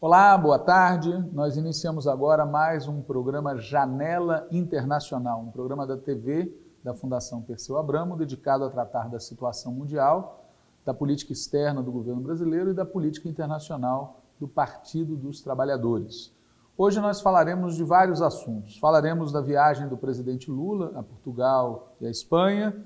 Olá, boa tarde. Nós iniciamos agora mais um programa Janela Internacional, um programa da TV da Fundação Perseu Abramo dedicado a tratar da situação mundial, da política externa do governo brasileiro e da política internacional do Partido dos Trabalhadores. Hoje nós falaremos de vários assuntos. Falaremos da viagem do presidente Lula a Portugal e a Espanha,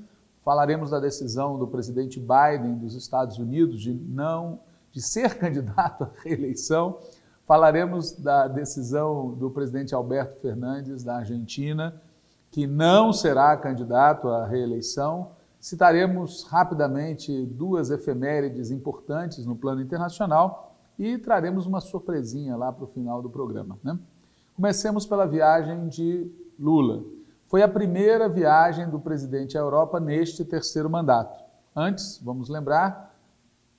falaremos da decisão do presidente Biden dos Estados Unidos de não de ser candidato à reeleição. Falaremos da decisão do presidente Alberto Fernandes, da Argentina, que não será candidato à reeleição. Citaremos rapidamente duas efemérides importantes no plano internacional e traremos uma surpresinha lá para o final do programa. Né? Comecemos pela viagem de Lula. Foi a primeira viagem do presidente à Europa neste terceiro mandato. Antes, vamos lembrar,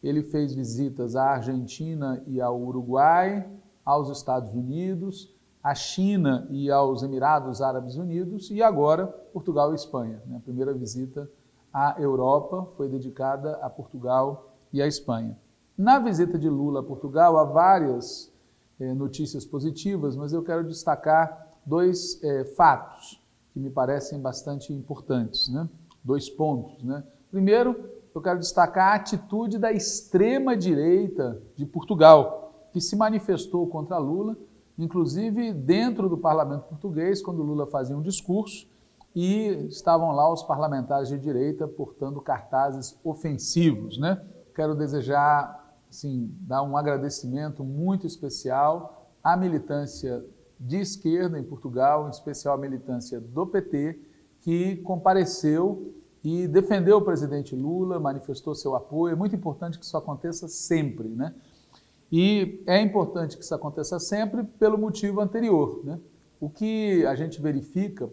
ele fez visitas à Argentina e ao Uruguai, aos Estados Unidos, à China e aos Emirados Árabes Unidos e agora Portugal e Espanha. Né? A primeira visita à Europa foi dedicada a Portugal e à Espanha. Na visita de Lula a Portugal há várias eh, notícias positivas, mas eu quero destacar dois eh, fatos que me parecem bastante importantes, né? dois pontos. Né? Primeiro, eu quero destacar a atitude da extrema-direita de Portugal, que se manifestou contra Lula, inclusive dentro do parlamento português, quando Lula fazia um discurso, e estavam lá os parlamentares de direita portando cartazes ofensivos. Né? Quero desejar, assim, dar um agradecimento muito especial à militância de esquerda em Portugal, em especial a militância do PT, que compareceu e defendeu o presidente Lula, manifestou seu apoio. É muito importante que isso aconteça sempre, né? E é importante que isso aconteça sempre pelo motivo anterior, né? O que a gente verifica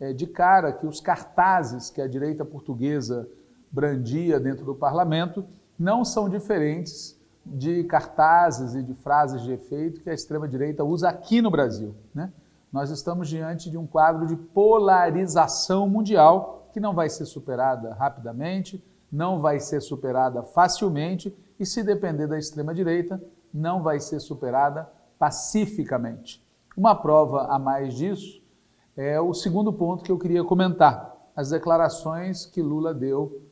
é, de cara que os cartazes que a direita portuguesa brandia dentro do parlamento não são diferentes de cartazes e de frases de efeito que a extrema-direita usa aqui no Brasil. Né? Nós estamos diante de um quadro de polarização mundial que não vai ser superada rapidamente, não vai ser superada facilmente e, se depender da extrema-direita, não vai ser superada pacificamente. Uma prova a mais disso é o segundo ponto que eu queria comentar, as declarações que Lula deu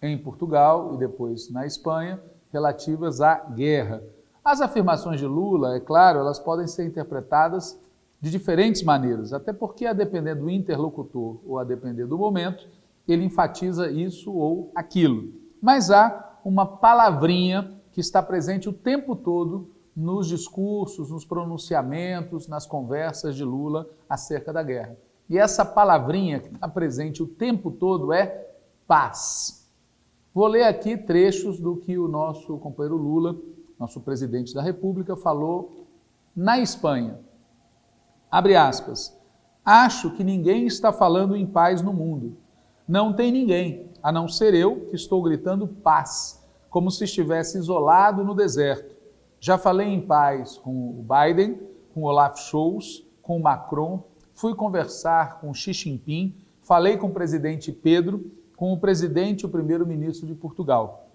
em Portugal e depois na Espanha relativas à guerra. As afirmações de Lula, é claro, elas podem ser interpretadas de diferentes maneiras, até porque a depender do interlocutor ou a depender do momento, ele enfatiza isso ou aquilo. Mas há uma palavrinha que está presente o tempo todo nos discursos, nos pronunciamentos, nas conversas de Lula acerca da guerra. E essa palavrinha que está presente o tempo todo é paz. Vou ler aqui trechos do que o nosso companheiro Lula, nosso presidente da República, falou na Espanha. Abre aspas. Acho que ninguém está falando em paz no mundo. Não tem ninguém, a não ser eu, que estou gritando paz, como se estivesse isolado no deserto. Já falei em paz com o Biden, com o Olaf Scholz, com o Macron, fui conversar com Xi Jinping, falei com o presidente Pedro, com o presidente e o primeiro-ministro de Portugal.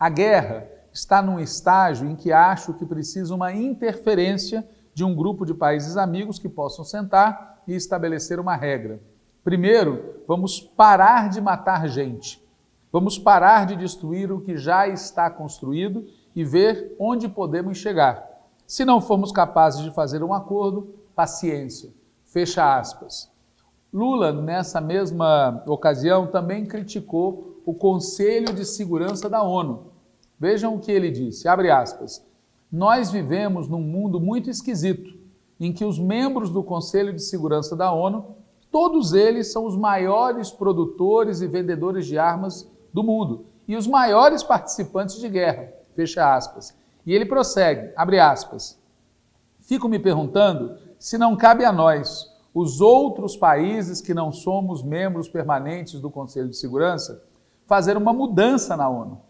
A guerra está num estágio em que acho que precisa uma interferência de um grupo de países amigos que possam sentar e estabelecer uma regra. Primeiro, vamos parar de matar gente. Vamos parar de destruir o que já está construído e ver onde podemos chegar. Se não formos capazes de fazer um acordo, paciência. Fecha aspas. Lula, nessa mesma ocasião, também criticou o Conselho de Segurança da ONU. Vejam o que ele disse, abre aspas. Nós vivemos num mundo muito esquisito, em que os membros do Conselho de Segurança da ONU, todos eles são os maiores produtores e vendedores de armas do mundo e os maiores participantes de guerra, fecha aspas. E ele prossegue, abre aspas. Fico me perguntando se não cabe a nós, os outros países que não somos membros permanentes do Conselho de Segurança, fazer uma mudança na ONU.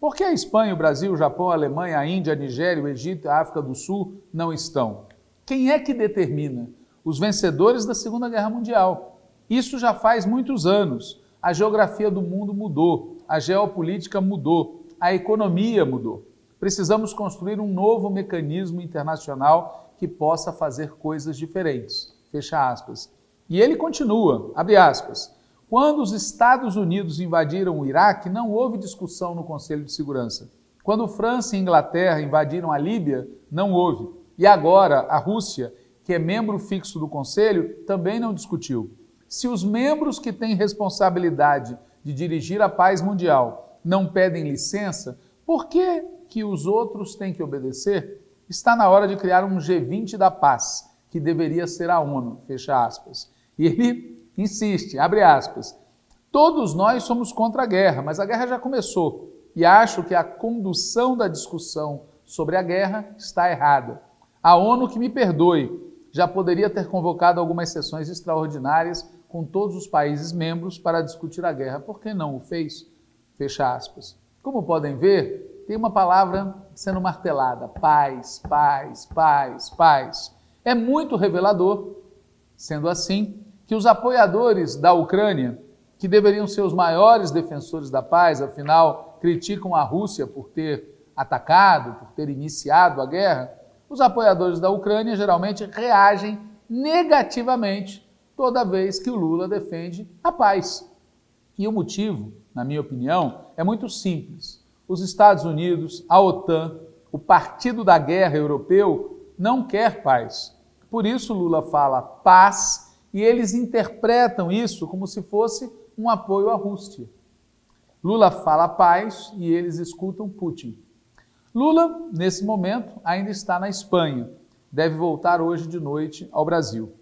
Por que a Espanha, o Brasil, o Japão, a Alemanha, a Índia, a Nigéria, o Egito a África do Sul não estão? Quem é que determina? Os vencedores da Segunda Guerra Mundial. Isso já faz muitos anos. A geografia do mundo mudou, a geopolítica mudou, a economia mudou. Precisamos construir um novo mecanismo internacional que possa fazer coisas diferentes. Fecha aspas. E ele continua, abre aspas. Quando os Estados Unidos invadiram o Iraque, não houve discussão no Conselho de Segurança. Quando França e Inglaterra invadiram a Líbia, não houve. E agora a Rússia, que é membro fixo do Conselho, também não discutiu. Se os membros que têm responsabilidade de dirigir a paz mundial não pedem licença, por que, que os outros têm que obedecer? Está na hora de criar um G20 da paz, que deveria ser a ONU, fecha aspas. E ele insiste, abre aspas, todos nós somos contra a guerra, mas a guerra já começou e acho que a condução da discussão sobre a guerra está errada. A ONU que me perdoe, já poderia ter convocado algumas sessões extraordinárias com todos os países membros para discutir a guerra. Por que não o fez? Fecha aspas. Como podem ver, tem uma palavra sendo martelada: paz, paz, paz, paz. É muito revelador, sendo assim, que os apoiadores da Ucrânia, que deveriam ser os maiores defensores da paz, afinal, criticam a Rússia por ter atacado, por ter iniciado a guerra, os apoiadores da Ucrânia geralmente reagem negativamente toda vez que o Lula defende a paz. E o motivo, na minha opinião, é muito simples. Os Estados Unidos, a OTAN, o Partido da Guerra Europeu não quer paz. Por isso Lula fala paz e eles interpretam isso como se fosse um apoio à Rússia. Lula fala paz e eles escutam Putin. Lula, nesse momento, ainda está na Espanha. Deve voltar hoje de noite ao Brasil.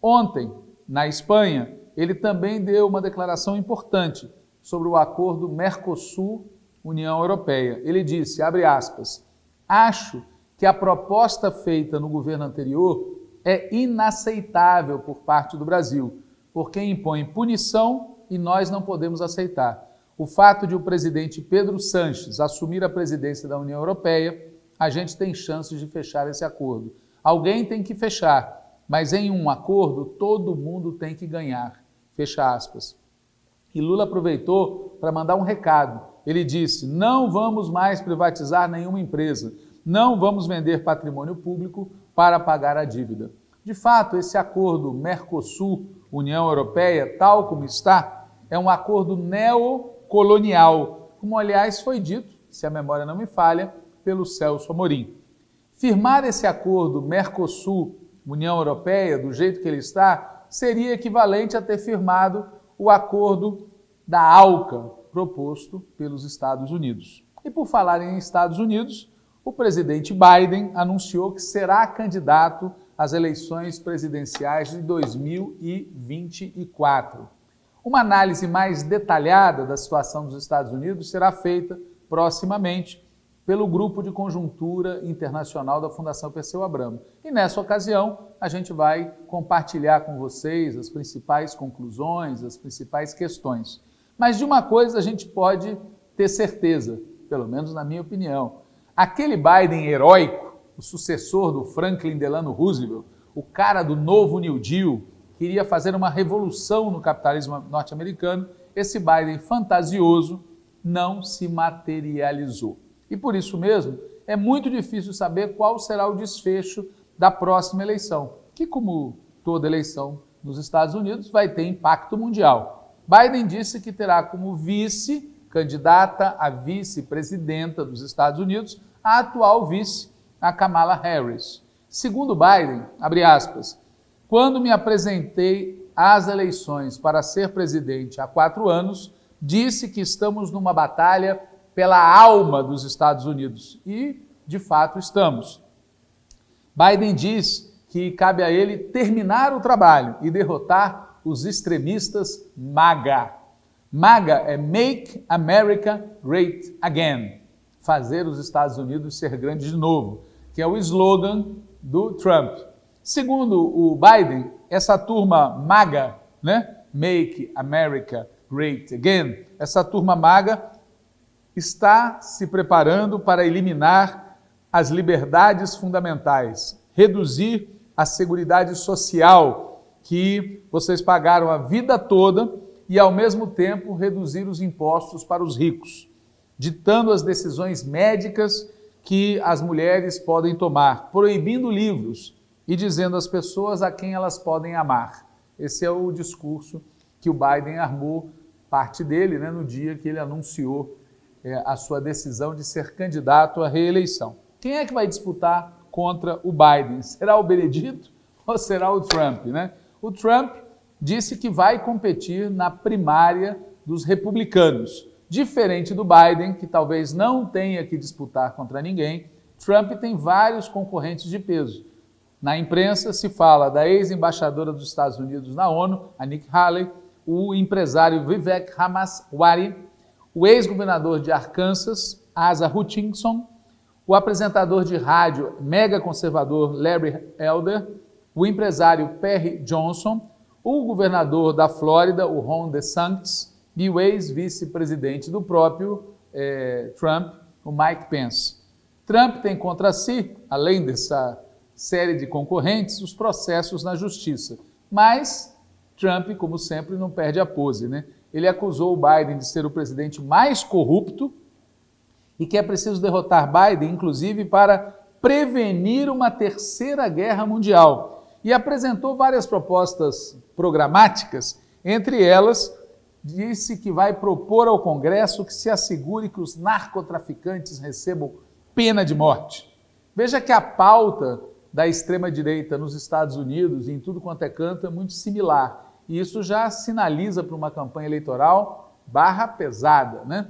Ontem, na Espanha, ele também deu uma declaração importante sobre o acordo Mercosul-União Europeia. Ele disse, abre aspas, acho que a proposta feita no governo anterior é inaceitável por parte do Brasil, porque impõe punição e nós não podemos aceitar o fato de o presidente Pedro Sanches assumir a presidência da União Europeia, a gente tem chances de fechar esse acordo. Alguém tem que fechar, mas em um acordo todo mundo tem que ganhar. Fecha aspas. E Lula aproveitou para mandar um recado. Ele disse: não vamos mais privatizar nenhuma empresa, não vamos vender patrimônio público para pagar a dívida. De fato, esse acordo Mercosul-União Europeia, tal como está, é um acordo neo colonial, como aliás foi dito, se a memória não me falha, pelo Celso Amorim. Firmar esse acordo Mercosul-União Europeia, do jeito que ele está, seria equivalente a ter firmado o acordo da ALCA, proposto pelos Estados Unidos. E por falar em Estados Unidos, o presidente Biden anunciou que será candidato às eleições presidenciais de 2024. Uma análise mais detalhada da situação dos Estados Unidos será feita proximamente pelo Grupo de Conjuntura Internacional da Fundação Perseu Abramo. E nessa ocasião, a gente vai compartilhar com vocês as principais conclusões, as principais questões. Mas de uma coisa a gente pode ter certeza, pelo menos na minha opinião. Aquele Biden heróico, o sucessor do Franklin Delano Roosevelt, o cara do novo New Deal, queria fazer uma revolução no capitalismo norte-americano, esse Biden fantasioso não se materializou. E por isso mesmo, é muito difícil saber qual será o desfecho da próxima eleição, que, como toda eleição nos Estados Unidos, vai ter impacto mundial. Biden disse que terá como vice, candidata a vice-presidenta dos Estados Unidos, a atual vice, a Kamala Harris. Segundo Biden, abre aspas, quando me apresentei às eleições para ser presidente há quatro anos, disse que estamos numa batalha pela alma dos Estados Unidos. E, de fato, estamos. Biden diz que cabe a ele terminar o trabalho e derrotar os extremistas MAGA. MAGA é Make America Great Again fazer os Estados Unidos ser grandes de novo, que é o slogan do Trump. Segundo o Biden, essa turma maga, né? Make America Great Again, essa turma maga está se preparando para eliminar as liberdades fundamentais, reduzir a seguridade social que vocês pagaram a vida toda e, ao mesmo tempo, reduzir os impostos para os ricos, ditando as decisões médicas que as mulheres podem tomar, proibindo livros e dizendo às pessoas a quem elas podem amar. Esse é o discurso que o Biden armou, parte dele, né, no dia que ele anunciou é, a sua decisão de ser candidato à reeleição. Quem é que vai disputar contra o Biden? Será o Benedito ou será o Trump? Né? O Trump disse que vai competir na primária dos republicanos. Diferente do Biden, que talvez não tenha que disputar contra ninguém, Trump tem vários concorrentes de peso. Na imprensa se fala da ex-embaixadora dos Estados Unidos na ONU, a Nikki Haley, o empresário Vivek Ramaswamy, o ex-governador de Arkansas, Asa Hutchinson, o apresentador de rádio mega conservador Larry Elder, o empresário Perry Johnson, o governador da Flórida, o Ron DeSantis, e o ex-vice-presidente do próprio eh, Trump, o Mike Pence. Trump tem contra si, além dessa série de concorrentes, os processos na justiça. Mas Trump, como sempre, não perde a pose. Né? Ele acusou o Biden de ser o presidente mais corrupto e que é preciso derrotar Biden, inclusive, para prevenir uma terceira guerra mundial. E apresentou várias propostas programáticas, entre elas, disse que vai propor ao Congresso que se assegure que os narcotraficantes recebam pena de morte. Veja que a pauta da extrema-direita nos Estados Unidos e em tudo quanto é canto é muito similar. E isso já sinaliza para uma campanha eleitoral barra pesada, né?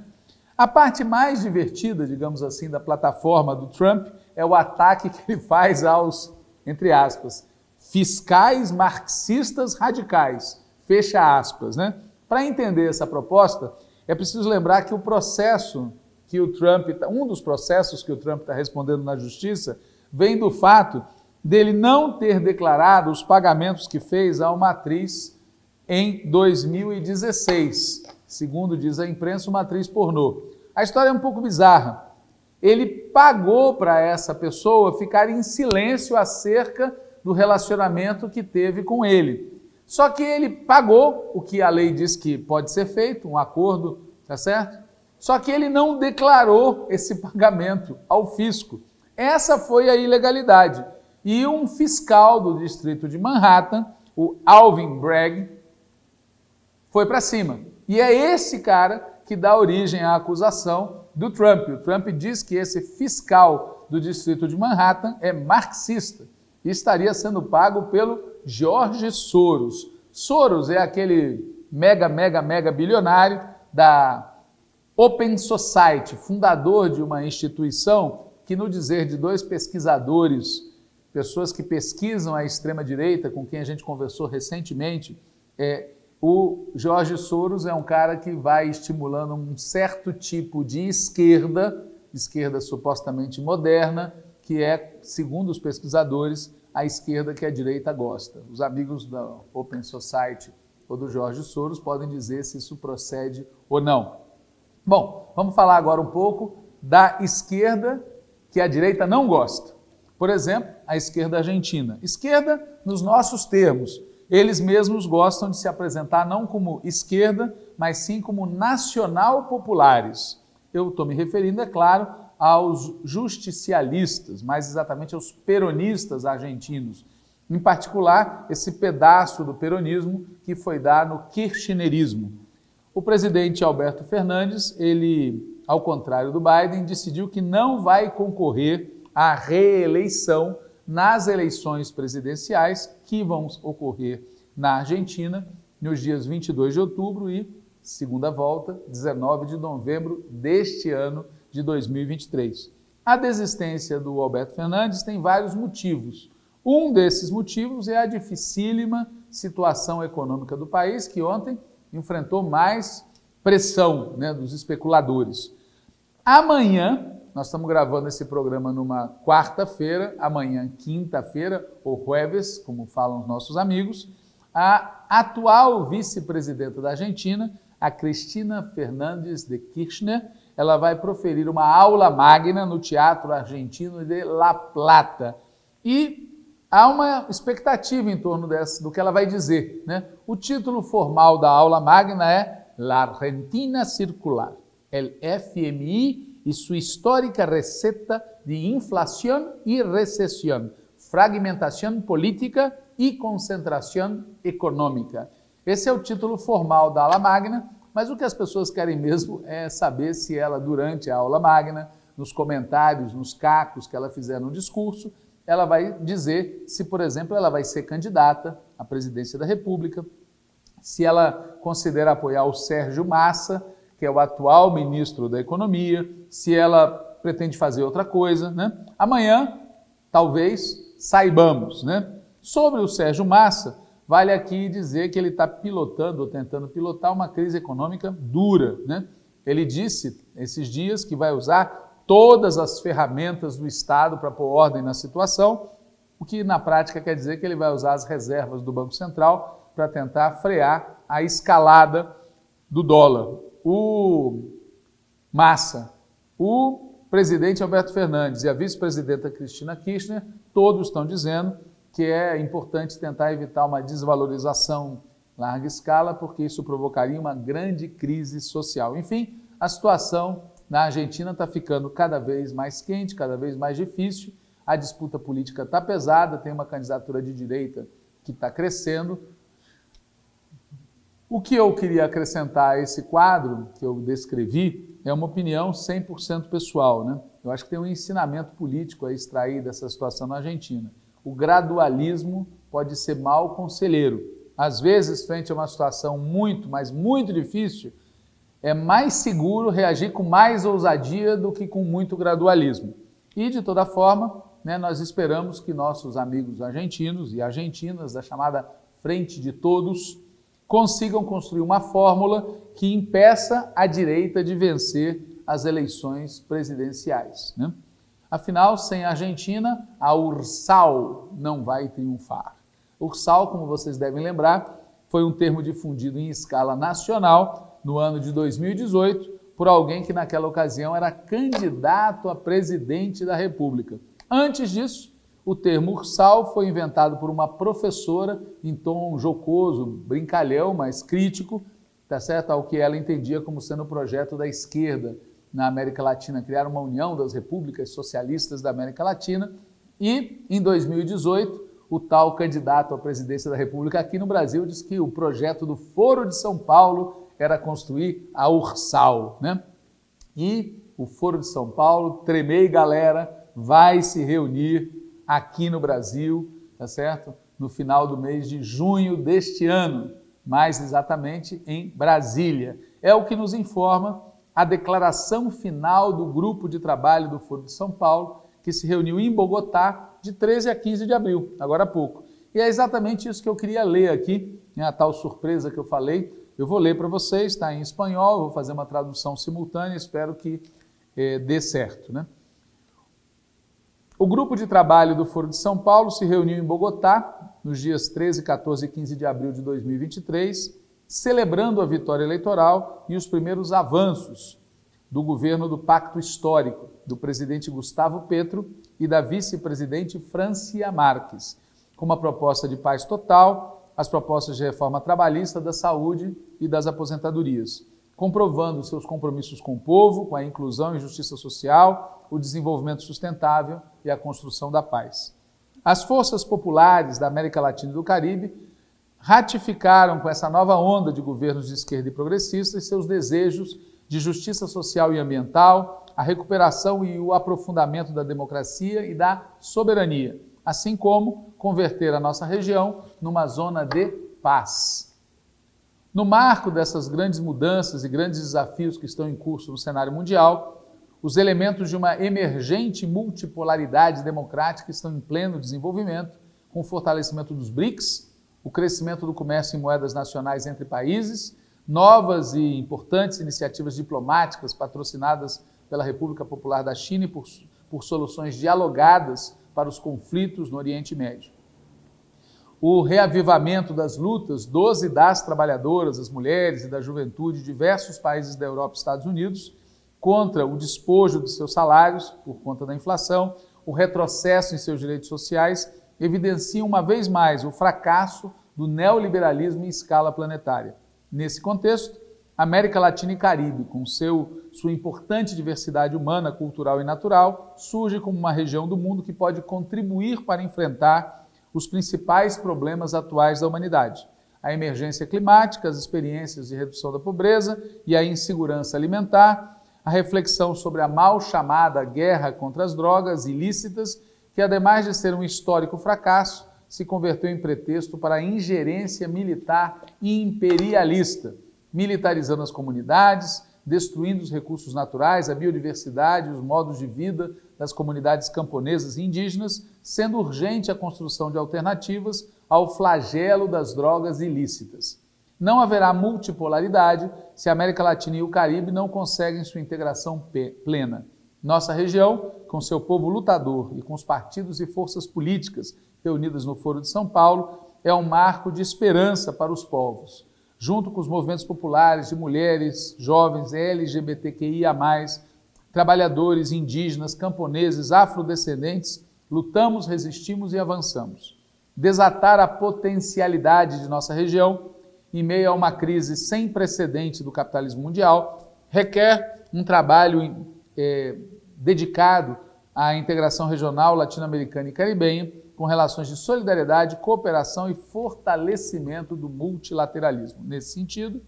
A parte mais divertida, digamos assim, da plataforma do Trump é o ataque que ele faz aos, entre aspas, fiscais marxistas radicais, fecha aspas, né? Para entender essa proposta, é preciso lembrar que o processo que o Trump, tá, um dos processos que o Trump está respondendo na justiça, vem do fato dele não ter declarado os pagamentos que fez a uma atriz em 2016, segundo diz a imprensa, uma atriz pornô. A história é um pouco bizarra. Ele pagou para essa pessoa ficar em silêncio acerca do relacionamento que teve com ele. Só que ele pagou o que a lei diz que pode ser feito, um acordo, tá certo? Só que ele não declarou esse pagamento ao fisco. Essa foi a ilegalidade. E um fiscal do distrito de Manhattan, o Alvin Bragg, foi para cima. E é esse cara que dá origem à acusação do Trump. O Trump diz que esse fiscal do distrito de Manhattan é marxista e estaria sendo pago pelo George Soros. Soros é aquele mega, mega, mega bilionário da Open Society, fundador de uma instituição que, no dizer de dois pesquisadores, pessoas que pesquisam a extrema-direita, com quem a gente conversou recentemente, é, o Jorge Soros é um cara que vai estimulando um certo tipo de esquerda, esquerda supostamente moderna, que é, segundo os pesquisadores, a esquerda que a direita gosta. Os amigos da Open Society ou do Jorge Soros podem dizer se isso procede ou não. Bom, vamos falar agora um pouco da esquerda que a direita não gosta. Por exemplo, a esquerda argentina. Esquerda nos nossos termos. Eles mesmos gostam de se apresentar não como esquerda, mas sim como nacional populares. Eu estou me referindo, é claro, aos justicialistas, mais exatamente aos peronistas argentinos. Em particular, esse pedaço do peronismo que foi dar no kirchnerismo. O presidente Alberto Fernandes, ele ao contrário do Biden, decidiu que não vai concorrer à reeleição nas eleições presidenciais que vão ocorrer na Argentina nos dias 22 de outubro e segunda volta, 19 de novembro deste ano de 2023. A desistência do Alberto Fernandes tem vários motivos. Um desses motivos é a dificílima situação econômica do país, que ontem enfrentou mais pressão né, dos especuladores. Amanhã, nós estamos gravando esse programa numa quarta-feira, amanhã, quinta-feira, ou jueves, como falam os nossos amigos, a atual vice-presidenta da Argentina, a Cristina Fernandes de Kirchner, ela vai proferir uma aula magna no Teatro Argentino de La Plata. E há uma expectativa em torno dessa, do que ela vai dizer. Né? O título formal da aula magna é La Argentina Circular, el FMI e sua histórica receta de inflação e recessão, fragmentação política e concentração econômica. Esse é o título formal da aula magna, mas o que as pessoas querem mesmo é saber se ela, durante a aula magna, nos comentários, nos cacos que ela fizer no discurso, ela vai dizer se, por exemplo, ela vai ser candidata à presidência da República, se ela considera apoiar o Sérgio Massa, que é o atual ministro da Economia, se ela pretende fazer outra coisa. Né? Amanhã, talvez, saibamos. Né? Sobre o Sérgio Massa, vale aqui dizer que ele está pilotando, ou tentando pilotar, uma crise econômica dura. Né? Ele disse esses dias que vai usar todas as ferramentas do Estado para pôr ordem na situação, o que na prática quer dizer que ele vai usar as reservas do Banco Central para tentar frear a escalada do dólar. O Massa, o presidente Alberto Fernandes e a vice-presidenta Cristina Kirchner, todos estão dizendo que é importante tentar evitar uma desvalorização larga escala, porque isso provocaria uma grande crise social. Enfim, a situação na Argentina está ficando cada vez mais quente, cada vez mais difícil, a disputa política está pesada, tem uma candidatura de direita que está crescendo. O que eu queria acrescentar a esse quadro que eu descrevi é uma opinião 100% pessoal. Né? Eu acho que tem um ensinamento político a extrair dessa situação na Argentina. O gradualismo pode ser mal conselheiro. Às vezes, frente a uma situação muito, mas muito difícil, é mais seguro reagir com mais ousadia do que com muito gradualismo. E, de toda forma, né, nós esperamos que nossos amigos argentinos e argentinas, da chamada Frente de Todos, consigam construir uma fórmula que impeça a direita de vencer as eleições presidenciais. Né? Afinal, sem a Argentina, a URSAL não vai triunfar. URSAL, como vocês devem lembrar, foi um termo difundido em escala nacional no ano de 2018 por alguém que naquela ocasião era candidato a presidente da República. Antes disso, o termo ursal foi inventado por uma professora em tom jocoso, brincalhão, mas crítico, tá certo? ao que ela entendia como sendo o projeto da esquerda na América Latina, criar uma união das repúblicas socialistas da América Latina. E, em 2018, o tal candidato à presidência da República aqui no Brasil disse que o projeto do Foro de São Paulo era construir a Ursal, né? E o Foro de São Paulo, Tremei Galera, vai se reunir aqui no Brasil, tá certo? No final do mês de junho deste ano, mais exatamente em Brasília. É o que nos informa a declaração final do grupo de trabalho do Foro de São Paulo, que se reuniu em Bogotá de 13 a 15 de abril, agora há pouco. E é exatamente isso que eu queria ler aqui, né, a tal surpresa que eu falei, eu vou ler para vocês, está em espanhol, vou fazer uma tradução simultânea, espero que eh, dê certo. Né? O grupo de trabalho do Foro de São Paulo se reuniu em Bogotá nos dias 13, 14 e 15 de abril de 2023, celebrando a vitória eleitoral e os primeiros avanços do governo do Pacto Histórico, do presidente Gustavo Petro e da vice-presidente Francia Marques, com uma proposta de paz total as propostas de reforma trabalhista, da saúde e das aposentadorias, comprovando seus compromissos com o povo, com a inclusão e justiça social, o desenvolvimento sustentável e a construção da paz. As forças populares da América Latina e do Caribe ratificaram com essa nova onda de governos de esquerda e progressistas seus desejos de justiça social e ambiental, a recuperação e o aprofundamento da democracia e da soberania, assim como converter a nossa região numa zona de paz. No marco dessas grandes mudanças e grandes desafios que estão em curso no cenário mundial, os elementos de uma emergente multipolaridade democrática estão em pleno desenvolvimento, com o fortalecimento dos BRICS, o crescimento do comércio em moedas nacionais entre países, novas e importantes iniciativas diplomáticas patrocinadas pela República Popular da China e por, por soluções dialogadas para os conflitos no Oriente Médio. O reavivamento das lutas dos e das trabalhadoras, das mulheres e da juventude de diversos países da Europa e Estados Unidos contra o despojo de seus salários por conta da inflação, o retrocesso em seus direitos sociais evidenciam uma vez mais o fracasso do neoliberalismo em escala planetária. Nesse contexto, América Latina e Caribe, com seu, sua importante diversidade humana, cultural e natural, surge como uma região do mundo que pode contribuir para enfrentar os principais problemas atuais da humanidade: a emergência climática, as experiências de redução da pobreza e a insegurança alimentar, a reflexão sobre a mal chamada guerra contra as drogas ilícitas, que, ademais de ser um histórico fracasso, se converteu em pretexto para a ingerência militar imperialista militarizando as comunidades, destruindo os recursos naturais, a biodiversidade, os modos de vida das comunidades camponesas e indígenas, sendo urgente a construção de alternativas ao flagelo das drogas ilícitas. Não haverá multipolaridade se a América Latina e o Caribe não conseguem sua integração plena. Nossa região, com seu povo lutador e com os partidos e forças políticas reunidas no Foro de São Paulo, é um marco de esperança para os povos junto com os movimentos populares de mulheres, jovens, LGBTQIA+, trabalhadores, indígenas, camponeses, afrodescendentes, lutamos, resistimos e avançamos. Desatar a potencialidade de nossa região em meio a uma crise sem precedente do capitalismo mundial requer um trabalho é, dedicado à integração regional latino-americana e caribenha com relações de solidariedade, cooperação e fortalecimento do multilateralismo. Nesse sentido,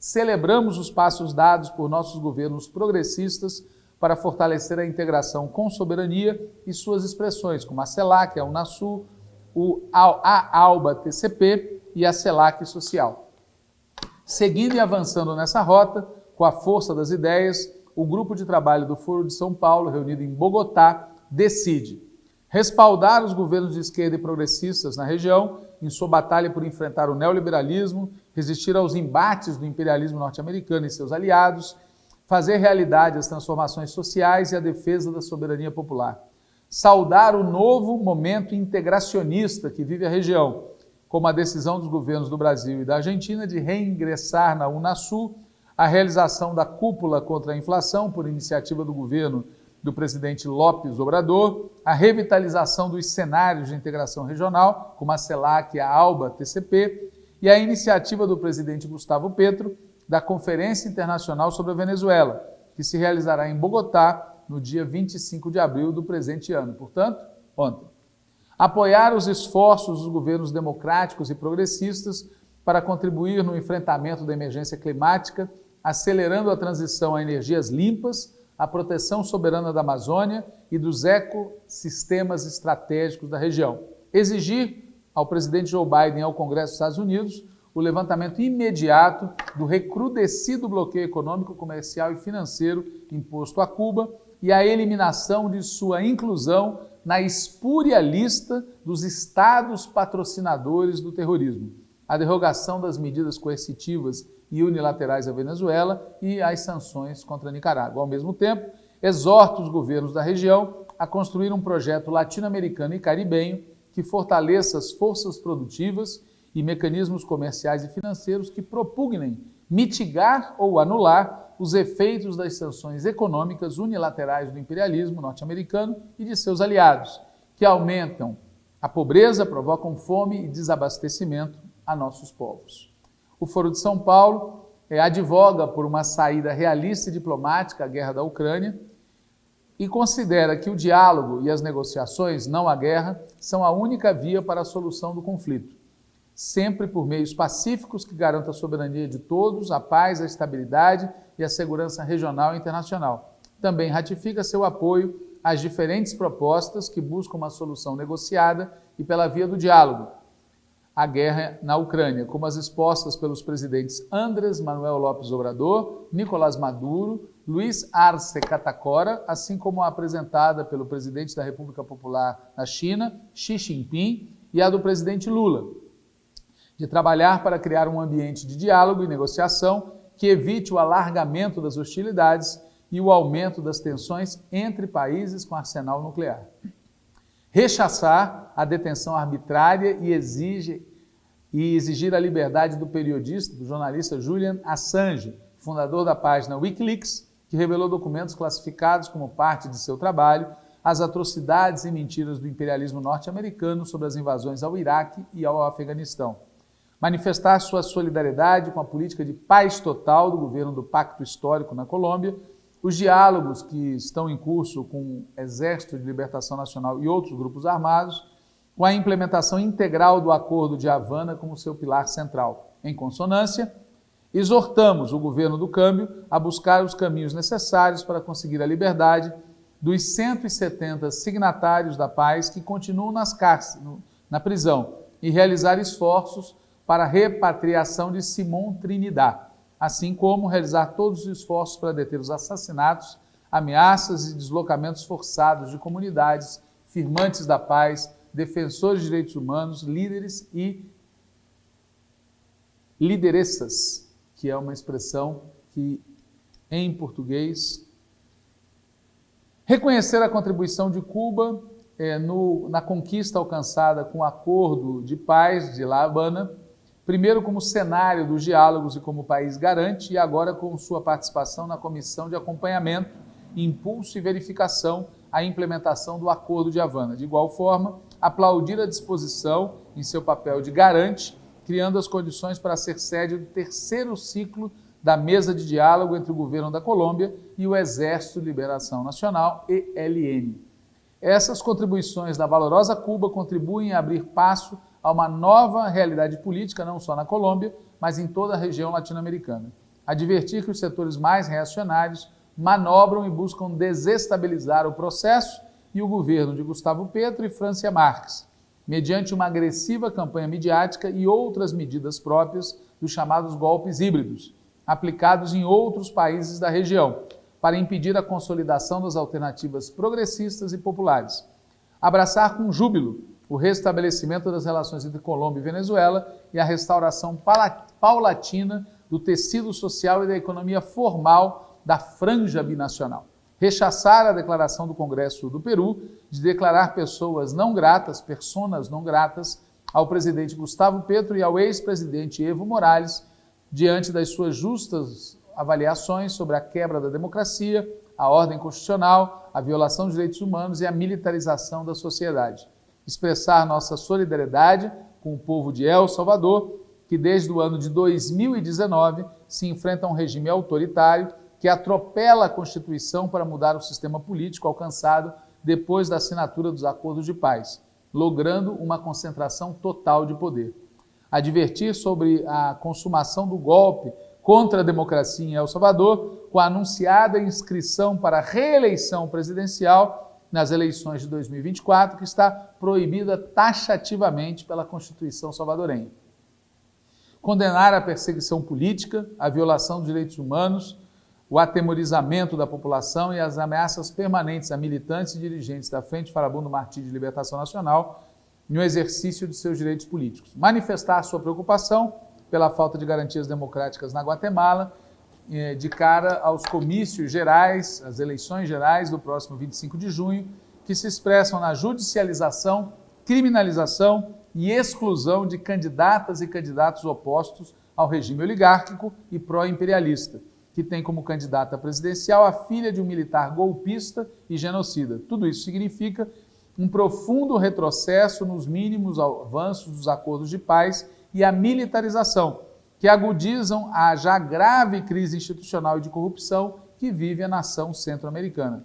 celebramos os passos dados por nossos governos progressistas para fortalecer a integração com soberania e suas expressões, como a CELAC, a Unasul, a ALBA TCP e a CELAC Social. Seguindo e avançando nessa rota, com a força das ideias, o grupo de trabalho do Foro de São Paulo, reunido em Bogotá, decide respaldar os governos de esquerda e progressistas na região em sua batalha por enfrentar o neoliberalismo, resistir aos embates do imperialismo norte-americano e seus aliados, fazer realidade as transformações sociais e a defesa da soberania popular. Saudar o novo momento integracionista que vive a região, como a decisão dos governos do Brasil e da Argentina de reingressar na Unasul, a realização da cúpula contra a inflação por iniciativa do governo do presidente Lopes Obrador, a revitalização dos cenários de integração regional, como a CELAC e a ALBA TCP, e a iniciativa do presidente Gustavo Petro da Conferência Internacional sobre a Venezuela, que se realizará em Bogotá no dia 25 de abril do presente ano, portanto, ontem. Apoiar os esforços dos governos democráticos e progressistas para contribuir no enfrentamento da emergência climática, acelerando a transição a energias limpas a proteção soberana da Amazônia e dos ecossistemas estratégicos da região. Exigir ao presidente Joe Biden e ao Congresso dos Estados Unidos o levantamento imediato do recrudescido bloqueio econômico, comercial e financeiro imposto a Cuba e a eliminação de sua inclusão na espúria lista dos estados patrocinadores do terrorismo, a derrogação das medidas coercitivas e unilaterais à Venezuela e as sanções contra a Nicarágua. Ao mesmo tempo, exorta os governos da região a construir um projeto latino-americano e caribenho que fortaleça as forças produtivas e mecanismos comerciais e financeiros que propugnem mitigar ou anular os efeitos das sanções econômicas unilaterais do imperialismo norte-americano e de seus aliados, que aumentam a pobreza, provocam fome e desabastecimento a nossos povos. O Foro de São Paulo é, advoga por uma saída realista e diplomática à guerra da Ucrânia e considera que o diálogo e as negociações, não a guerra, são a única via para a solução do conflito, sempre por meios pacíficos que garantam a soberania de todos, a paz, a estabilidade e a segurança regional e internacional. Também ratifica seu apoio às diferentes propostas que buscam uma solução negociada e pela via do diálogo, a guerra na Ucrânia, como as expostas pelos presidentes Andrés Manuel López Obrador, Nicolás Maduro, Luiz Arce Catacora, assim como a apresentada pelo presidente da República Popular da China, Xi Jinping, e a do presidente Lula, de trabalhar para criar um ambiente de diálogo e negociação que evite o alargamento das hostilidades e o aumento das tensões entre países com arsenal nuclear rechaçar a detenção arbitrária e, exige, e exigir a liberdade do periodista, do jornalista Julian Assange, fundador da página Wikileaks, que revelou documentos classificados como parte de seu trabalho, as atrocidades e mentiras do imperialismo norte-americano sobre as invasões ao Iraque e ao Afeganistão. Manifestar sua solidariedade com a política de paz total do governo do Pacto Histórico na Colômbia, os diálogos que estão em curso com o Exército de Libertação Nacional e outros grupos armados, com a implementação integral do Acordo de Havana como seu pilar central. Em consonância, exortamos o governo do câmbio a buscar os caminhos necessários para conseguir a liberdade dos 170 signatários da paz que continuam nas cárceres, na prisão e realizar esforços para a repatriação de Simon Trinidad, assim como realizar todos os esforços para deter os assassinatos, ameaças e deslocamentos forçados de comunidades, firmantes da paz, defensores de direitos humanos, líderes e lideressas, que é uma expressão que em português Reconhecer a contribuição de Cuba é, no, na conquista alcançada com o Acordo de Paz de La Habana, primeiro como cenário dos diálogos e como país garante, e agora com sua participação na Comissão de Acompanhamento, Impulso e Verificação à implementação do Acordo de Havana. De igual forma, aplaudir a disposição em seu papel de garante, criando as condições para ser sede do terceiro ciclo da mesa de diálogo entre o governo da Colômbia e o Exército de Liberação Nacional, ELN. Essas contribuições da valorosa Cuba contribuem a abrir passo a uma nova realidade política, não só na Colômbia, mas em toda a região latino-americana. Advertir que os setores mais reacionários manobram e buscam desestabilizar o processo e o governo de Gustavo Petro e Francia Marques, mediante uma agressiva campanha midiática e outras medidas próprias dos chamados golpes híbridos, aplicados em outros países da região, para impedir a consolidação das alternativas progressistas e populares. Abraçar com júbilo o restabelecimento das relações entre Colômbia e Venezuela e a restauração paulatina do tecido social e da economia formal da franja binacional. Rechaçar a declaração do Congresso do Peru de declarar pessoas não gratas, personas não gratas, ao presidente Gustavo Petro e ao ex-presidente Evo Morales diante das suas justas avaliações sobre a quebra da democracia, a ordem constitucional, a violação dos direitos humanos e a militarização da sociedade. Expressar nossa solidariedade com o povo de El Salvador, que desde o ano de 2019 se enfrenta a um regime autoritário que atropela a Constituição para mudar o sistema político alcançado depois da assinatura dos acordos de paz, logrando uma concentração total de poder. Advertir sobre a consumação do golpe contra a democracia em El Salvador, com a anunciada inscrição para reeleição presidencial nas eleições de 2024, que está proibida taxativamente pela Constituição salvadorenha. Condenar a perseguição política, a violação dos direitos humanos, o atemorizamento da população e as ameaças permanentes a militantes e dirigentes da Frente Farabundo Martí de Libertação Nacional no exercício de seus direitos políticos. Manifestar sua preocupação pela falta de garantias democráticas na Guatemala, de cara aos comícios gerais, as eleições gerais do próximo 25 de junho, que se expressam na judicialização, criminalização e exclusão de candidatas e candidatos opostos ao regime oligárquico e pró-imperialista, que tem como candidata presidencial a filha de um militar golpista e genocida. Tudo isso significa um profundo retrocesso nos mínimos avanços dos acordos de paz e a militarização, que agudizam a já grave crise institucional e de corrupção que vive a nação centro-americana.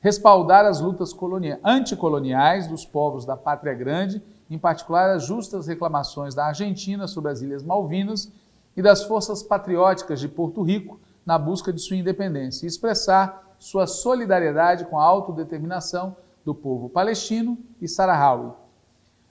Respaldar as lutas anticoloniais dos povos da Pátria Grande, em particular as justas reclamações da Argentina sobre as Ilhas Malvinas e das forças patrióticas de Porto Rico na busca de sua independência, e expressar sua solidariedade com a autodeterminação do povo palestino e Sarahawi.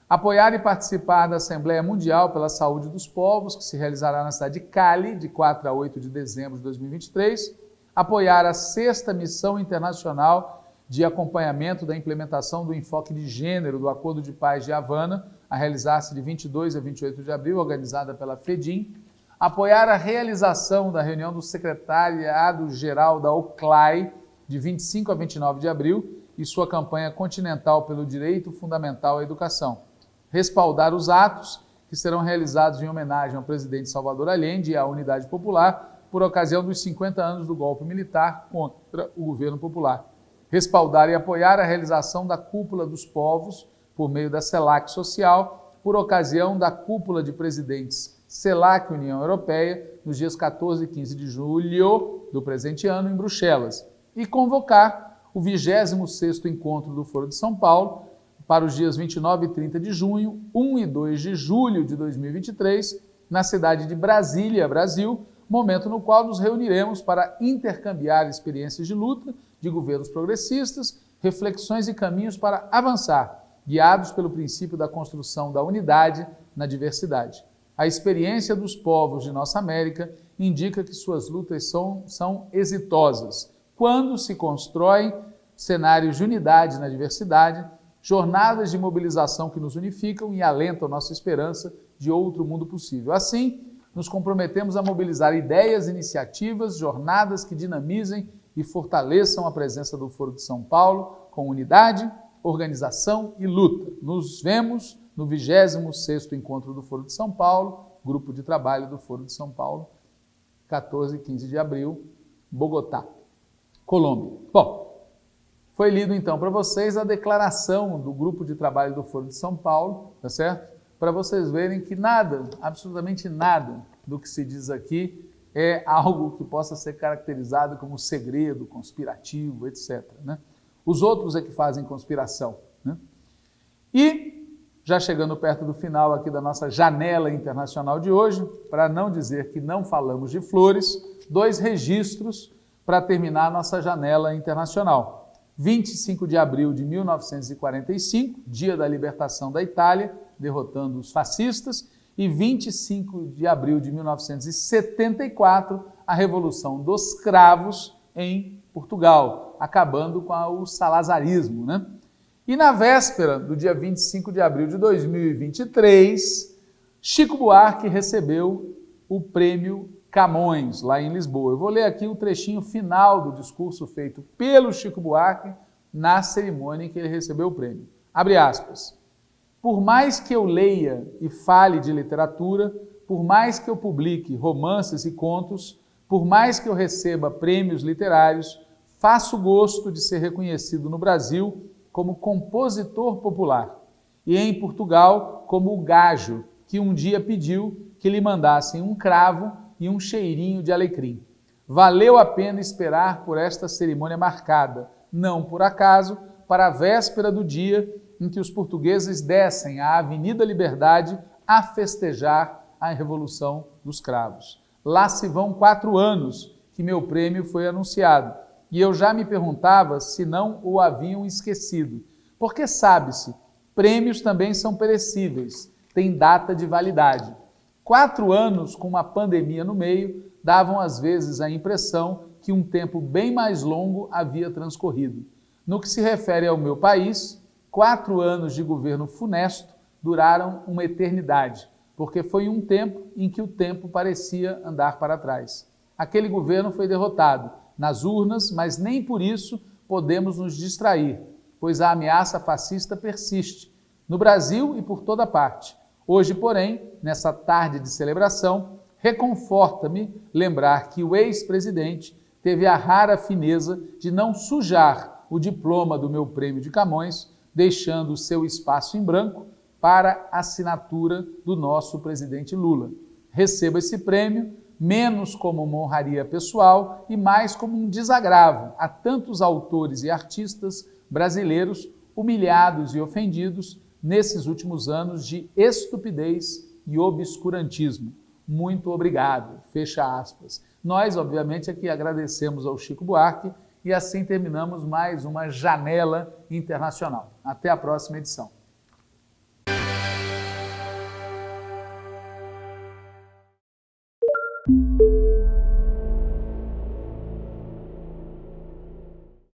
Apoiar e participar da Assembleia Mundial pela Saúde dos Povos, que se realizará na cidade de Cali, de 4 a 8 de dezembro de 2023. Apoiar a sexta missão internacional de acompanhamento da implementação do enfoque de gênero do Acordo de Paz de Havana, a realizar-se de 22 a 28 de abril, organizada pela FEDIM. Apoiar a realização da reunião do Secretariado-Geral da OCLAI, de 25 a 29 de abril, e sua campanha continental pelo direito fundamental à educação. Respaldar os atos que serão realizados em homenagem ao presidente Salvador Allende e à Unidade Popular por ocasião dos 50 anos do golpe militar contra o governo popular. respaldar e apoiar a realização da Cúpula dos Povos por meio da CELAC Social, por ocasião da Cúpula de Presidentes CELAC União Europeia, nos dias 14 e 15 de julho do presente ano, em Bruxelas, e convocar o 26º Encontro do Foro de São Paulo para os dias 29 e 30 de junho, 1 e 2 de julho de 2023, na cidade de Brasília, Brasil, momento no qual nos reuniremos para intercambiar experiências de luta de governos progressistas, reflexões e caminhos para avançar, guiados pelo princípio da construção da unidade na diversidade. A experiência dos povos de nossa América indica que suas lutas são, são exitosas quando se constroem cenários de unidade na diversidade, jornadas de mobilização que nos unificam e alentam nossa esperança de outro mundo possível. Assim, nos comprometemos a mobilizar ideias, iniciativas, jornadas que dinamizem e fortaleçam a presença do Foro de São Paulo com unidade, organização e luta. Nos vemos no 26º Encontro do Foro de São Paulo, grupo de trabalho do Foro de São Paulo, 14 e 15 de abril, Bogotá, Colômbia. Bom, foi lido então para vocês a declaração do grupo de trabalho do Foro de São Paulo, tá certo? para vocês verem que nada, absolutamente nada do que se diz aqui é algo que possa ser caracterizado como segredo, conspirativo, etc. Né? Os outros é que fazem conspiração. Né? E, já chegando perto do final aqui da nossa janela internacional de hoje, para não dizer que não falamos de flores, dois registros para terminar a nossa janela internacional. 25 de abril de 1945, dia da libertação da Itália, derrotando os fascistas, e 25 de abril de 1974, a Revolução dos Cravos em Portugal, acabando com o salazarismo. Né? E na véspera do dia 25 de abril de 2023, Chico Buarque recebeu o prêmio Camões, lá em Lisboa. Eu vou ler aqui o trechinho final do discurso feito pelo Chico Buarque na cerimônia em que ele recebeu o prêmio. Abre aspas. Por mais que eu leia e fale de literatura, por mais que eu publique romances e contos, por mais que eu receba prêmios literários, faço gosto de ser reconhecido no Brasil como compositor popular e em Portugal como o gajo que um dia pediu que lhe mandassem um cravo e um cheirinho de alecrim. Valeu a pena esperar por esta cerimônia marcada, não por acaso, para a véspera do dia em que os portugueses descem à Avenida Liberdade a festejar a Revolução dos Cravos. Lá se vão quatro anos que meu prêmio foi anunciado e eu já me perguntava se não o haviam esquecido. Porque sabe-se, prêmios também são perecíveis, têm data de validade. Quatro anos com uma pandemia no meio davam às vezes a impressão que um tempo bem mais longo havia transcorrido. No que se refere ao meu país, Quatro anos de governo funesto duraram uma eternidade, porque foi um tempo em que o tempo parecia andar para trás. Aquele governo foi derrotado nas urnas, mas nem por isso podemos nos distrair, pois a ameaça fascista persiste, no Brasil e por toda parte. Hoje, porém, nessa tarde de celebração, reconforta-me lembrar que o ex-presidente teve a rara fineza de não sujar o diploma do meu prêmio de Camões deixando o seu espaço em branco para assinatura do nosso presidente Lula. Receba esse prêmio menos como uma honraria pessoal e mais como um desagravo a tantos autores e artistas brasileiros humilhados e ofendidos nesses últimos anos de estupidez e obscurantismo. Muito obrigado. Fecha aspas. Nós, obviamente, aqui agradecemos ao Chico Buarque e assim terminamos mais uma janela internacional. Até a próxima edição.